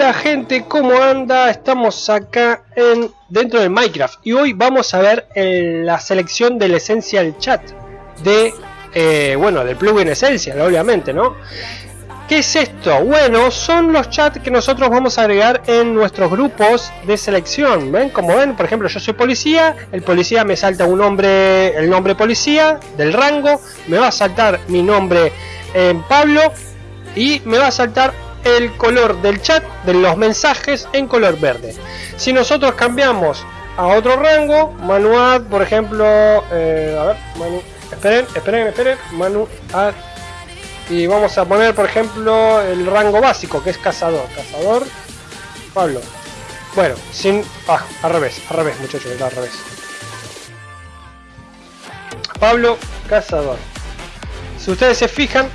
Hola gente, ¿cómo anda? Estamos acá en dentro de Minecraft y hoy vamos a ver eh, la selección del Essential Chat de, eh, bueno, del plugin Essential, obviamente, ¿no? ¿Qué es esto? Bueno, son los chats que nosotros vamos a agregar en nuestros grupos de selección. ¿Ven? Como ven, por ejemplo, yo soy policía, el policía me salta un nombre, el nombre policía del rango, me va a saltar mi nombre en Pablo y me va a saltar el color del chat de los mensajes en color verde. Si nosotros cambiamos a otro rango, manual, por ejemplo, eh, a ver, manu, esperen, esperen, esperen, manu, y vamos a poner, por ejemplo, el rango básico, que es cazador, cazador, Pablo. Bueno, sin, ah, al revés, al revés, muchachos, al revés. Pablo, cazador. Si ustedes se fijan,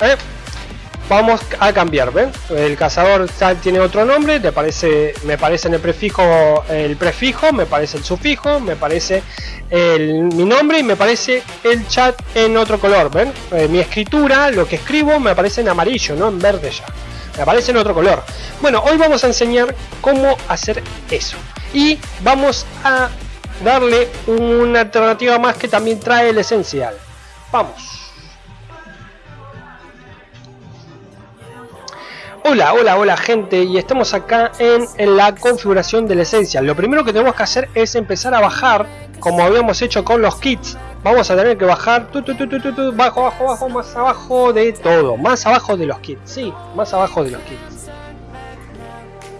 ¿eh? Vamos a cambiar, ¿ven? El cazador tiene otro nombre, parece, me parece en el prefijo el prefijo, me parece el sufijo, me parece mi nombre y me parece el chat en otro color, ¿ven? Eh, mi escritura, lo que escribo me aparece en amarillo, no en verde ya. Me aparece en otro color. Bueno, hoy vamos a enseñar cómo hacer eso. Y vamos a darle una alternativa más que también trae el esencial. Vamos. Hola, hola, hola gente y estamos acá en, la configuración de la esencia. Lo primero que tenemos que hacer es empezar a bajar, como habíamos hecho con los kits. Vamos a tener que bajar, tu, bajo, bajo, bajo, más abajo de todo. Más abajo de los kits, sí, más abajo de los kits.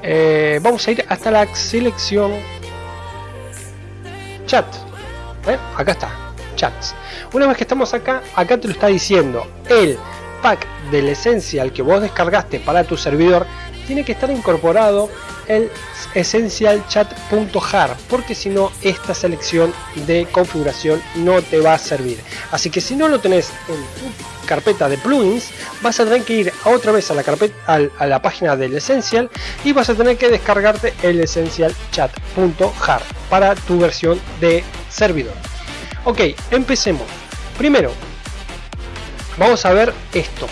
Eh, vamos a ir hasta la selección chat. ¿Eh? Acá está, chats. Una vez que estamos acá, acá te lo está diciendo el pack del Essential que vos descargaste para tu servidor, tiene que estar incorporado el essentialchat.jar porque si no esta selección de configuración no te va a servir. Así que si no lo tenés en tu carpeta de plugins vas a tener que ir otra vez a la carpeta a, la página del Essential y vas a tener que descargarte el essentialchat.jar para tu versión de servidor. Ok empecemos. Primero vamos a ver esto.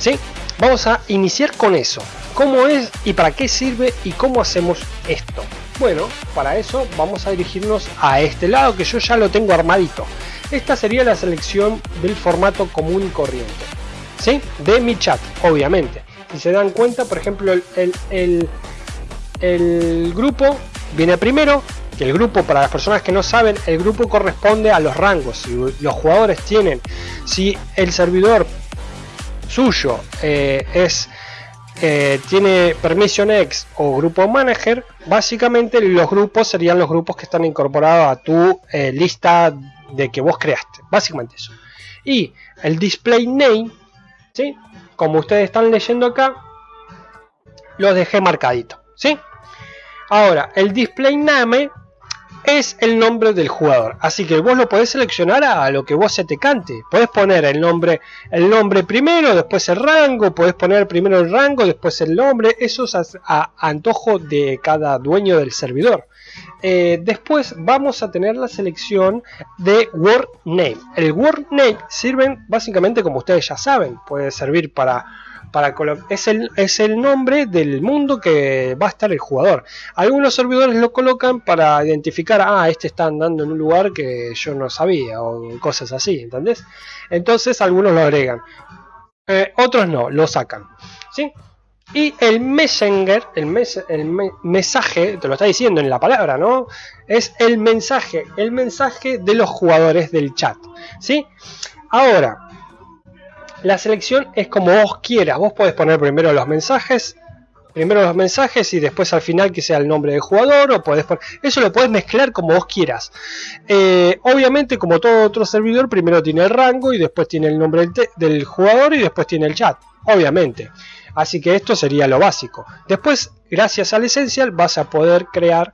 ¿sí? vamos a iniciar con eso. Cómo es y para qué sirve y cómo hacemos esto bueno para eso vamos a dirigirnos a este lado que yo ya lo tengo armadito. Esta sería la selección del formato común y corriente ¿sí? de mi chat obviamente. Si se dan cuenta por ejemplo el, el, el grupo viene primero que el grupo, para las personas que no saben, el grupo corresponde a los rangos. Si los jugadores tienen, si el servidor suyo eh, es eh, tiene permission X o grupo manager, básicamente los grupos serían los grupos que están incorporados a tu eh, lista de que vos creaste. Básicamente eso. Y el display name, ¿sí? como ustedes están leyendo acá, los dejé marcadito. ¿sí? Ahora, el display name es el nombre del jugador. Así que vos lo podés seleccionar a lo que vos se te cante. Podés poner el nombre, el nombre primero, después el rango, podés poner primero el rango, después el nombre. Eso es a, antojo de cada dueño del servidor. Eh, después vamos a tener la selección de word name. El word name sirven básicamente como ustedes ya saben. Puede servir para para es el, es el nombre del mundo que va a estar el jugador. Algunos servidores lo colocan para identificar, ah, este está andando en un lugar que yo no sabía o cosas así, ¿entendés? Entonces algunos lo agregan. Eh, otros no, lo sacan. ¿sí? Y el messenger, el, el mensaje, te lo está diciendo en la palabra, ¿no? Es el mensaje, el mensaje de los jugadores del chat. ¿sí? Ahora, la selección es como vos quieras. Vos podés poner primero los mensajes, primero los mensajes y después al final que sea el nombre del jugador. O podés Eso lo podés mezclar como vos quieras. Eh, obviamente, como todo otro servidor, primero tiene el rango y después tiene el nombre del, del jugador y después tiene el chat. Obviamente. Así que esto sería lo básico. Después, gracias al Essential, vas a poder crear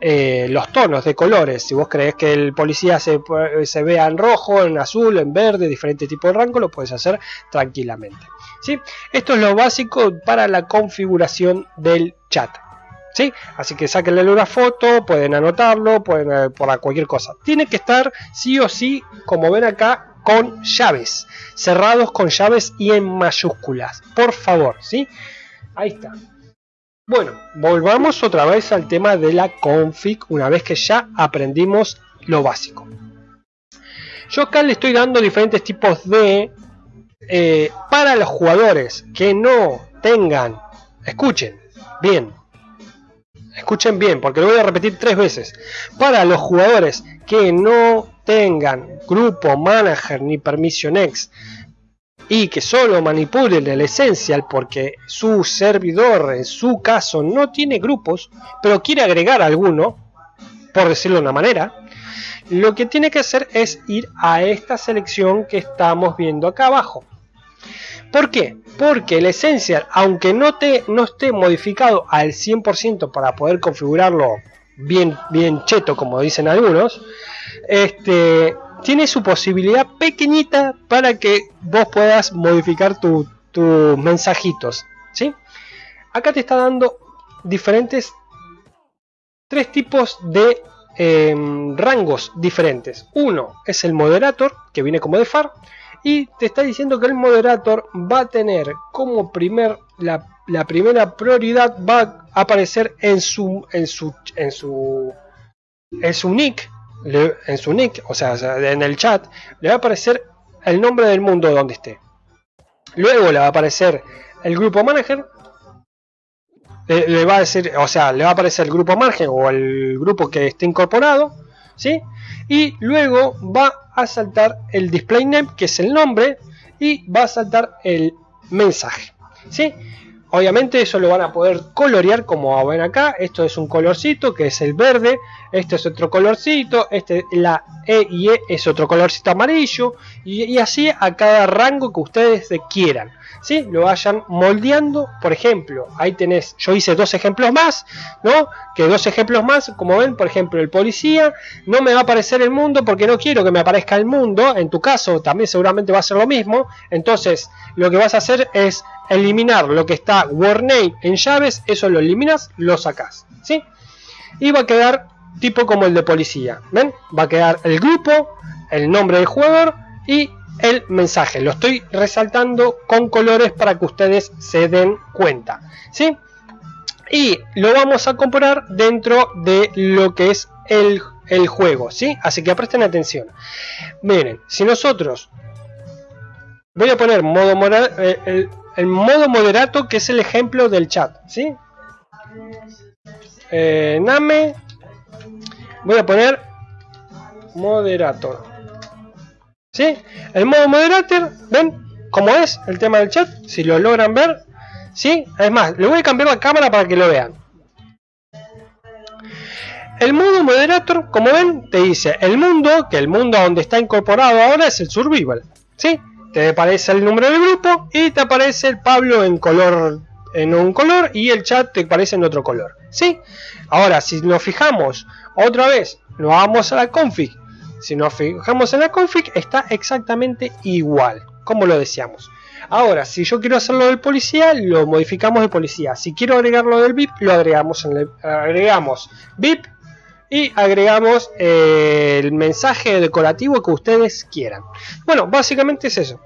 eh, los tonos de colores. Si vos crees que el policía se, se, vea en rojo, en azul, en verde, diferente tipo de rango, lo puedes hacer tranquilamente. ¿sí? Esto es lo básico para la configuración del chat. ¿sí? Así que saquenle una foto, pueden anotarlo, pueden eh, cualquier cosa. Tiene que estar sí o sí, como ven acá, con llaves. Cerrados con llaves y en mayúsculas. Por favor, ¿sí? Ahí está. Bueno, volvamos otra vez al tema de la config una vez que ya aprendimos lo básico. Yo acá le estoy dando diferentes tipos de... Eh, para los jugadores que no tengan... Escuchen, bien. Escuchen bien, porque lo voy a repetir tres veces. Para los jugadores que no tengan grupo manager ni permission X y que solo manipulen el Essential porque su servidor en su caso no tiene grupos, pero quiere agregar alguno, por decirlo de una manera, lo que tiene que hacer es ir a esta selección que estamos viendo acá abajo. ¿Por qué? Porque el Essential, aunque no, te, no esté modificado al 100% para poder configurarlo bien, bien cheto, como dicen algunos, este, tiene su posibilidad pequeñita para que vos puedas modificar tus mensajitos. ¿sí? Acá te está dando diferentes tres tipos de em, rangos diferentes. Uno es el moderator, que viene como de FAR, y te está diciendo que el moderator va a tener como primer la, la primera prioridad va a aparecer en su en su en su en su nick en su nick, o sea, en el chat, le va a aparecer el nombre del mundo donde esté. Luego le va a aparecer el grupo manager. Le, va a decir, o sea, le va a aparecer el grupo manager o el grupo que esté incorporado. ¿Sí? Y luego va a saltar el display name, que es el nombre, y va a saltar el mensaje. ¿Sí? Obviamente eso lo van a poder colorear como ven acá. Esto es un colorcito que es el verde. Este es otro colorcito. Este, la E y E es otro colorcito amarillo. Y, así a cada rango que ustedes quieran. ¿Sí? Lo vayan moldeando. Por ejemplo, ahí tenés, yo hice dos ejemplos más. ¿no? Que dos ejemplos más, como ven, por ejemplo, el policía. No me va a aparecer el mundo porque no quiero que me aparezca el mundo. En tu caso también seguramente va a ser lo mismo. Entonces lo que vas a hacer es eliminar lo que está warname en llaves, eso lo eliminas, lo sacas, ¿sí? Y va a quedar tipo como el de policía, ¿ven? Va a quedar el grupo, el nombre del jugador y el mensaje. Lo estoy resaltando con colores para que ustedes se den cuenta, ¿sí? Y lo vamos a comparar dentro de lo que es el, el juego, ¿sí? Así que presten atención. Miren, si nosotros voy a poner modo moral, eh, el, modo moderato que es el ejemplo del chat, ¿sí? Eh, Name, voy a poner moderator, El modo moderator, ¿ven? Cómo es el tema del chat, si lo logran ver, ¿sí? Es más, le voy a cambiar la cámara para que lo vean. El modo moderator, como ven, te dice el mundo, que el mundo donde está incorporado ahora es el survival, ¿sí? te aparece el número del grupo y te aparece el Pablo en color en un color y el chat te aparece en otro color ¿sí? ahora si nos fijamos otra vez nos vamos a la config si nos fijamos en la config está exactamente igual como lo decíamos ahora si yo quiero hacerlo del policía lo modificamos de policía si quiero agregarlo del VIP lo agregamos en el, agregamos VIP y agregamos eh, el mensaje decorativo que ustedes quieran. Bueno, básicamente es eso.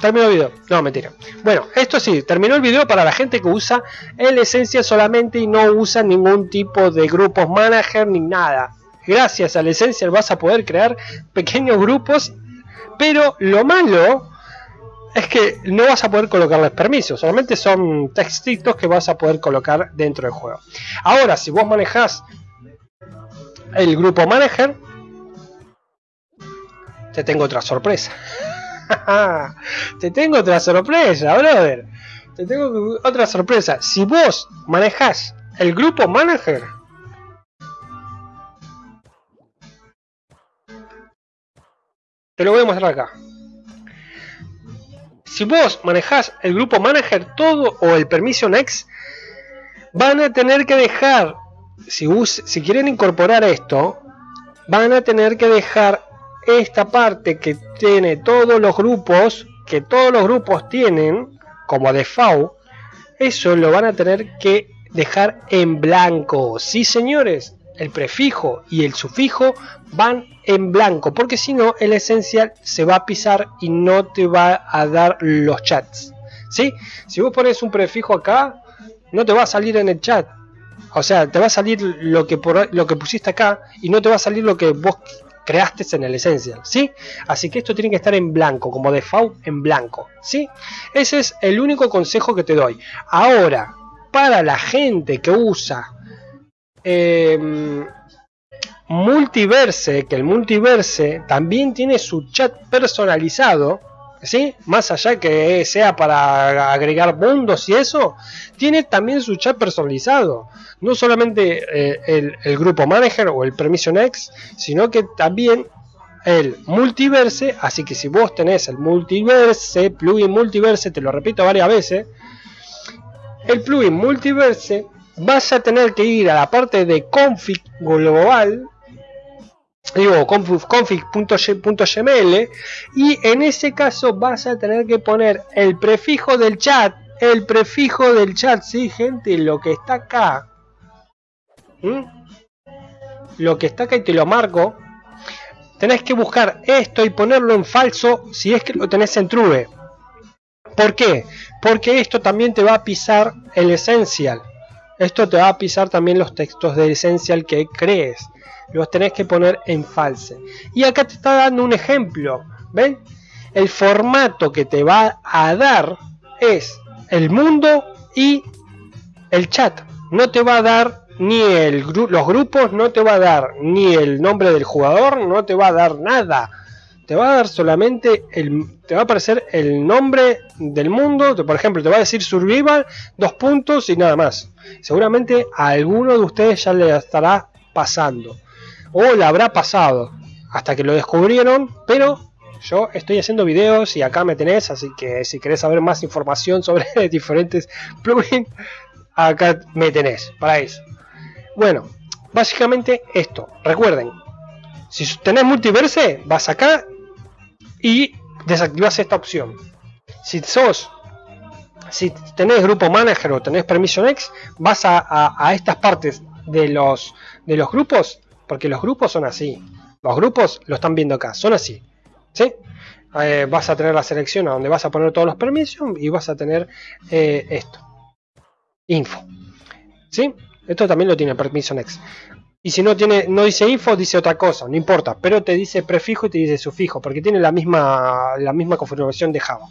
Terminó el video. No, mentira. Bueno, esto sí, terminó el video para la gente que usa el esencia solamente y no usa ningún tipo de grupos manager ni nada. Gracias al esencia vas a poder crear pequeños grupos, pero lo malo es que no vas a poder colocarles permisos, solamente son textitos que vas a poder colocar dentro del juego. Ahora, si vos manejas el grupo manager, te tengo otra sorpresa. te tengo otra sorpresa, brother. Te tengo otra sorpresa. Si vos manejas el grupo manager, te lo voy a mostrar acá si vos manejás el grupo manager todo o el permission X, van a tener que dejar, si, si quieren incorporar esto, van a tener que dejar esta parte que tiene todos los grupos, que todos los grupos tienen, como default, eso lo van a tener que dejar en blanco. Sí, señores, el prefijo y el sufijo van en blanco, porque si no el esencial se va a pisar y no te va a dar los chats. ¿sí? Si vos pones un prefijo acá, no te va a salir en el chat. O sea, te va a salir lo que, por, lo que pusiste acá y no te va a salir lo que vos creaste en el Essential, ¿sí? Así que esto tiene que estar en blanco, como default en blanco, ¿sí? Ese es el único consejo que te doy. Ahora, para la gente que usa eh, Multiverse, que el Multiverse también tiene su chat personalizado, ¿sí? Más allá que sea para agregar mundos y eso, tiene también su chat personalizado. No solamente eh, el, grupo manager o el permission X, sino que también el multiverse. Así que si vos tenés el multiverse, plugin multiverse, te lo repito varias veces, el plugin multiverse vas a tener que ir a la parte de config global digo config.gml y en ese caso vas a tener que poner el prefijo del chat. El prefijo del chat sí gente lo que está acá lo que está acá y te lo marco. Tenés que buscar esto y ponerlo en falso si es que lo tenés en true. ¿por qué? porque esto también te va a pisar el essential esto te va a pisar también los textos de essential que crees los tenés que poner en false. Y acá te está dando un ejemplo, ¿ven? El formato que te va a dar es el mundo y el chat. No te va a dar ni el los grupos, no te va a dar ni el nombre del jugador, no te va a dar nada. Te va a dar solamente el, te va a aparecer el nombre del mundo, por ejemplo, te va a decir survival, dos puntos y nada más. Seguramente a alguno de ustedes ya le estará pasando o le habrá pasado hasta que lo descubrieron, pero yo estoy haciendo videos y acá me tenés, así que si querés saber más información sobre diferentes plugins, acá me tenés para eso. Bueno, básicamente esto, recuerden, si tenés multiverse, vas acá y desactivas esta opción. Si sos si tenés grupo manager o tenés permission X, vas a, estas partes de los de los grupos porque los grupos son así. Los grupos lo están viendo acá, son así. ¿Sí? Eh, vas a tener la selección a donde vas a poner todos los permisos y vas a tener eh, esto. Info. ¿Sí? Esto también lo tiene permiso next. Y si no tiene, no dice info, dice otra cosa, no importa, pero te dice prefijo y te dice sufijo, porque tiene la misma, la misma configuración de Java.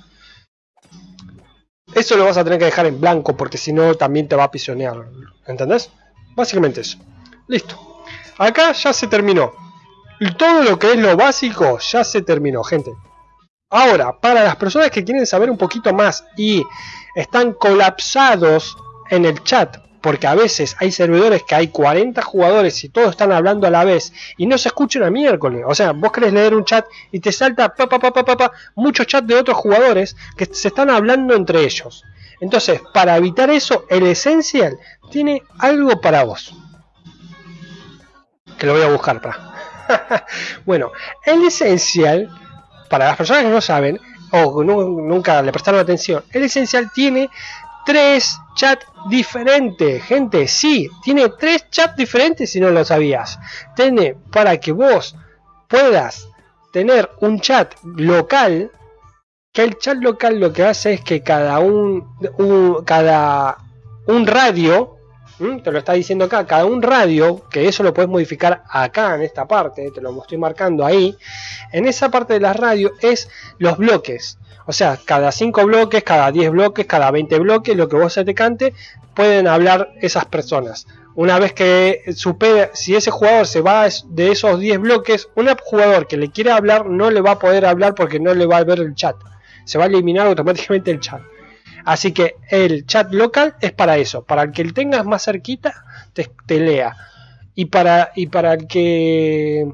Eso lo vas a tener que dejar en blanco porque si no también te va a pisonear. ¿Entendés? Básicamente eso. Listo. Acá ya se terminó. Todo lo que es lo básico ya se terminó, gente. Ahora, para las personas que quieren saber un poquito más y están colapsados en el chat, porque a veces hay servidores que hay 40 jugadores y todos están hablando a la vez y no se escuchan a miércoles. O sea, vos querés leer un chat y te salta pa, pa, muchos chats de otros jugadores que se están hablando entre ellos. Entonces, para evitar eso, el Essential tiene algo para vos que lo voy a buscar para. bueno, el esencial, para las personas que no saben o nunca le prestaron atención, el esencial tiene tres chats diferentes, gente, sí, tiene tres chats diferentes si no lo sabías. Tiene para que vos puedas tener un chat local, que el chat local lo que hace es que cada un, un cada un radio ¿Mm? te lo está diciendo acá, cada un radio, que eso lo puedes modificar acá en esta parte, te lo estoy marcando ahí, en esa parte de la radio es los bloques. O sea, cada 5 bloques, cada 10 bloques, cada 20 bloques, lo que vos se te cante, pueden hablar esas personas. Una vez que supere, si ese jugador se va de esos 10 bloques, un jugador que le quiere hablar no le va a poder hablar porque no le va a ver el chat. Se va a eliminar automáticamente el chat. Así que el chat local es para eso, para el que el tengas más cerquita, te, lea. Y para, y para el que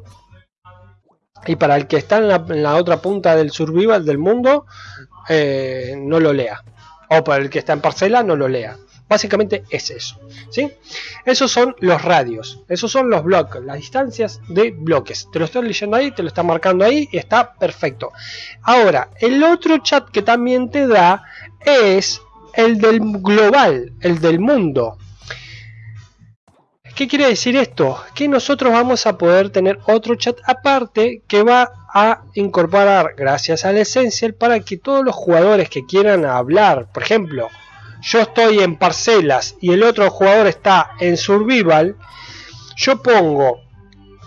y para el que está en la, otra punta del survival del mundo, eh, no lo lea. O para el que está en parcela, no lo lea. Básicamente es eso. ¿sí? Esos son los radios. Esos son los bloques, las distancias de bloques. Te lo estoy leyendo ahí, te lo está marcando ahí y está perfecto. Ahora, el otro chat que también te da es el del global, el del mundo. ¿Qué quiere decir esto? Que nosotros vamos a poder tener otro chat aparte que va a incorporar gracias al Essential para que todos los jugadores que quieran hablar, por ejemplo, yo estoy en parcelas y el otro jugador está en survival, yo pongo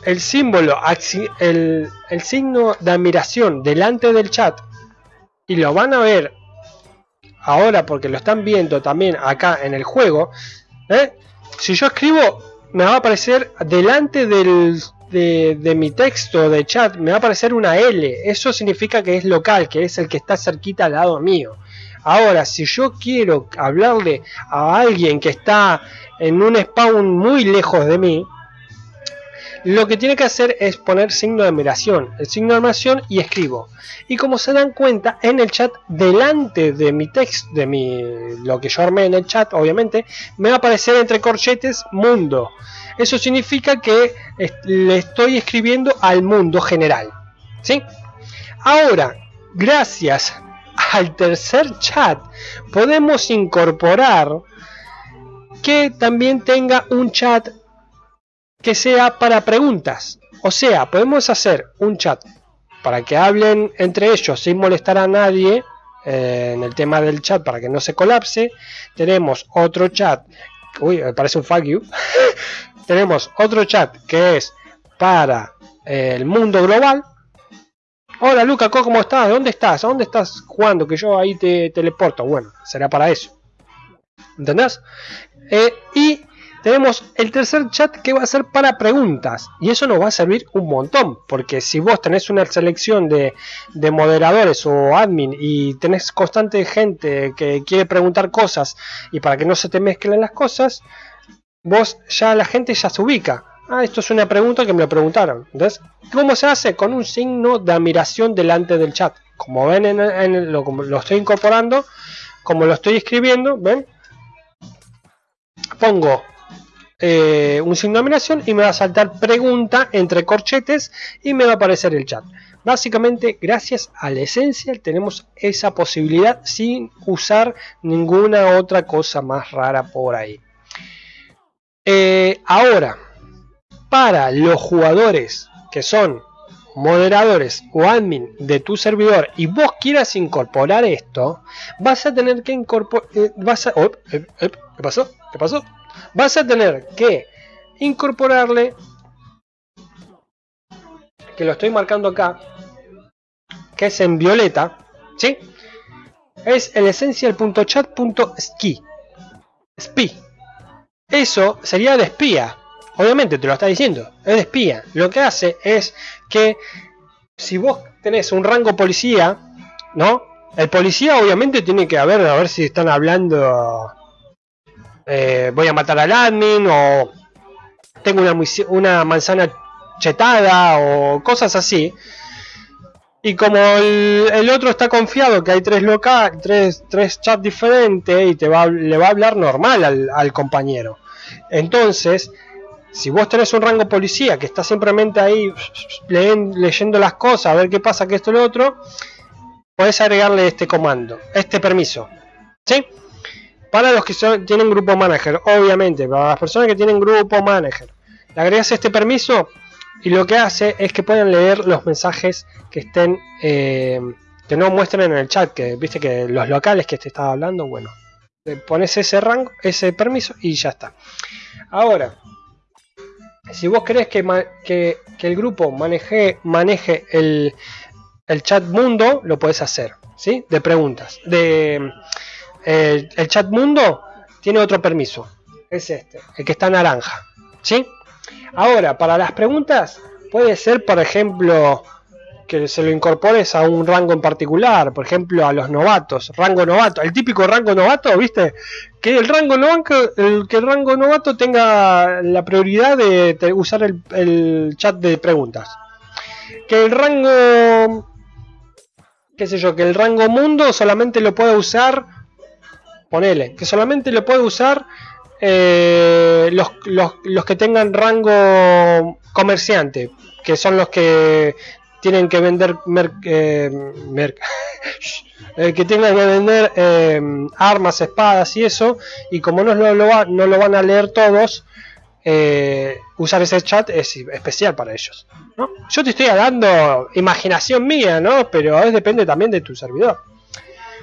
el símbolo, el, el signo de admiración delante del chat y lo van a ver ahora porque lo están viendo también acá en el juego. ¿eh? Si yo escribo, me va a aparecer delante del, de, de, mi texto de chat, me va a aparecer una L. Eso significa que es local, que es el que está cerquita al lado mío. Ahora, si yo quiero hablarle a alguien que está en un spawn muy lejos de mí, lo que tiene que hacer es poner signo de admiración, el signo de admiración y escribo. Y como se dan cuenta, en el chat, delante de mi texto, de mi, lo que yo armé en el chat, obviamente, me va a aparecer entre corchetes mundo. Eso significa que le estoy escribiendo al mundo general. ¿Sí? Ahora, gracias al tercer chat, podemos incorporar que también tenga un chat que sea para preguntas. O sea, podemos hacer un chat para que hablen entre ellos sin molestar a nadie eh, en el tema del chat para que no se colapse. Tenemos otro chat, uy, me parece un fuck you. Tenemos otro chat que es para eh, el mundo global. Hola Luca, ¿cómo estás? ¿Dónde estás? ¿A dónde estás jugando? Que yo ahí te teleporto. Bueno, será para eso. ¿Entendés? Eh, y tenemos el tercer chat que va a ser para preguntas y eso nos va a servir un montón porque si vos tenés una selección de, moderadores o admin y tenés constante gente que quiere preguntar cosas y para que no se te mezclen las cosas vos ya la gente ya se ubica. Ah esto es una pregunta que me lo preguntaron. Entonces cómo se hace con un signo de admiración delante del chat. Como ven en, lo, lo estoy incorporando como lo estoy escribiendo ven pongo eh, un signo de admiración y me va a saltar pregunta entre corchetes y me va a aparecer el chat. Básicamente, gracias al Essential tenemos esa posibilidad sin usar ninguna otra cosa más rara por ahí. Eh, ahora, para los jugadores que son moderadores o admin de tu servidor y vos quieras incorporar esto, vas a tener que incorporar... Eh, a, oh, ¿Qué pasó? ¿Qué pasó? Vas a tener que incorporarle que lo estoy marcando acá que es en violeta ¿sí? es el essential.chat.ski spi eso sería de espía. Obviamente te lo está diciendo es de espía. Lo que hace es que si vos tenés un rango policía no el policía obviamente tiene que haber a ver si están hablando eh, voy a matar al admin o tengo una, una manzana chetada o cosas así. Y como el, otro está confiado que hay tres tres, tres chats diferentes y te va, le va a hablar normal al, compañero. Entonces, si vos tenés un rango policía que está simplemente ahí leyendo las cosas, a ver qué pasa, que esto y lo otro, podés agregarle este comando, este permiso. ¿Sí? Para los que tienen grupo manager, obviamente, para las personas que tienen grupo manager, le agregas este permiso y lo que hace es que pueden leer los mensajes que estén eh, que no muestren en el chat, que viste que los locales que te estaba hablando, bueno, le pones ese rango, ese permiso y ya está. Ahora, si vos querés que, el grupo maneje, el, el chat mundo, lo puedes hacer, ¿sí? De preguntas, de el, chat mundo tiene otro permiso. Es este, el que está naranja. ¿Sí? Ahora, para las preguntas, puede ser, por ejemplo, que se lo incorpores a un rango en particular, por ejemplo, a los novatos, rango novato, el típico rango novato, ¿viste? Que el rango novato, el, que el rango novato tenga la prioridad de, usar el, el, chat de preguntas. Que el rango, qué sé yo, que el rango mundo solamente lo pueda usar que solamente lo puede usar eh, los, los, que tengan rango comerciante, que son los que tienen que vender eh, eh, que tengan que vender armas, espadas y eso, y como no lo, no lo van a leer todos, usar ese chat es especial para ellos. ¿no? Yo te estoy dando imaginación mía, ¿no? Pero depende también de tu servidor.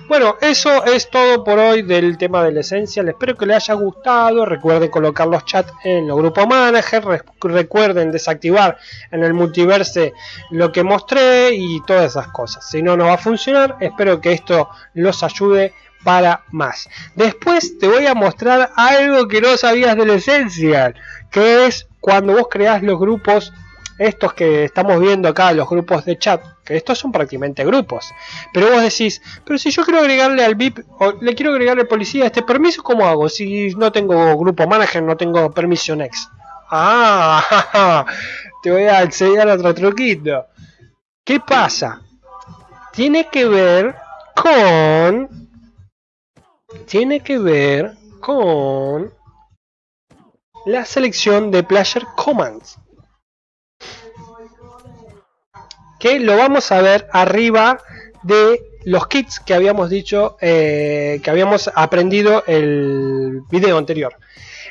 Bueno, eso es todo por hoy del tema del Essential. Espero que les haya gustado. Recuerden colocar los chats en los grupos manager. recuerden desactivar en el multiverse lo que mostré y todas esas cosas. Si no, no va a funcionar. Espero que esto los ayude para más. Después te voy a mostrar algo que no sabías del Essential. Que es cuando vos creás los grupos estos que estamos viendo acá, los grupos de chat, que estos son prácticamente grupos. Pero vos decís, pero si yo quiero agregarle al VIP, o le quiero agregarle policía este permiso, ¿cómo hago? Si no tengo grupo manager, no tengo permission X. Ah, te voy a enseñar otro truquito. ¿Qué pasa? Tiene que ver con... Tiene que ver con la selección de Player Commands. Que lo vamos a ver arriba de los kits que habíamos dicho eh, que habíamos aprendido el video anterior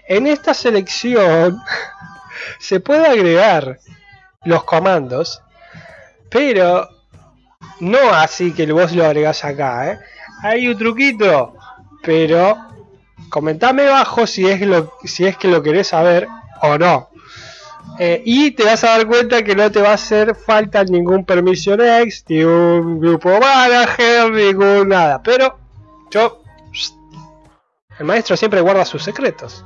en esta selección se puede agregar los comandos pero no así que vos lo agregás acá ¿eh? hay un truquito pero comentame abajo si es lo si es que lo querés saber o no eh, y te vas a dar cuenta que no te va a hacer falta ningún permission X, ni un grupo manager, ningún nada. Pero yo, el maestro siempre guarda sus secretos.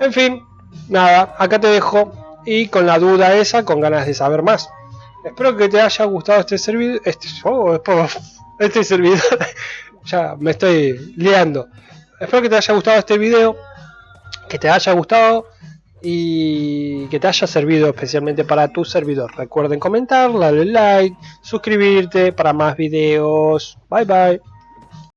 En fin, nada, acá te dejo y con la duda esa, con ganas de saber más. Espero que te haya gustado este servidor. Este, oh, este servidor. ya me estoy liando. Espero que te haya gustado este video. Que te haya gustado y que te haya servido especialmente para tu servidor. Recuerden comentar, darle like, suscribirte para más videos. Bye bye.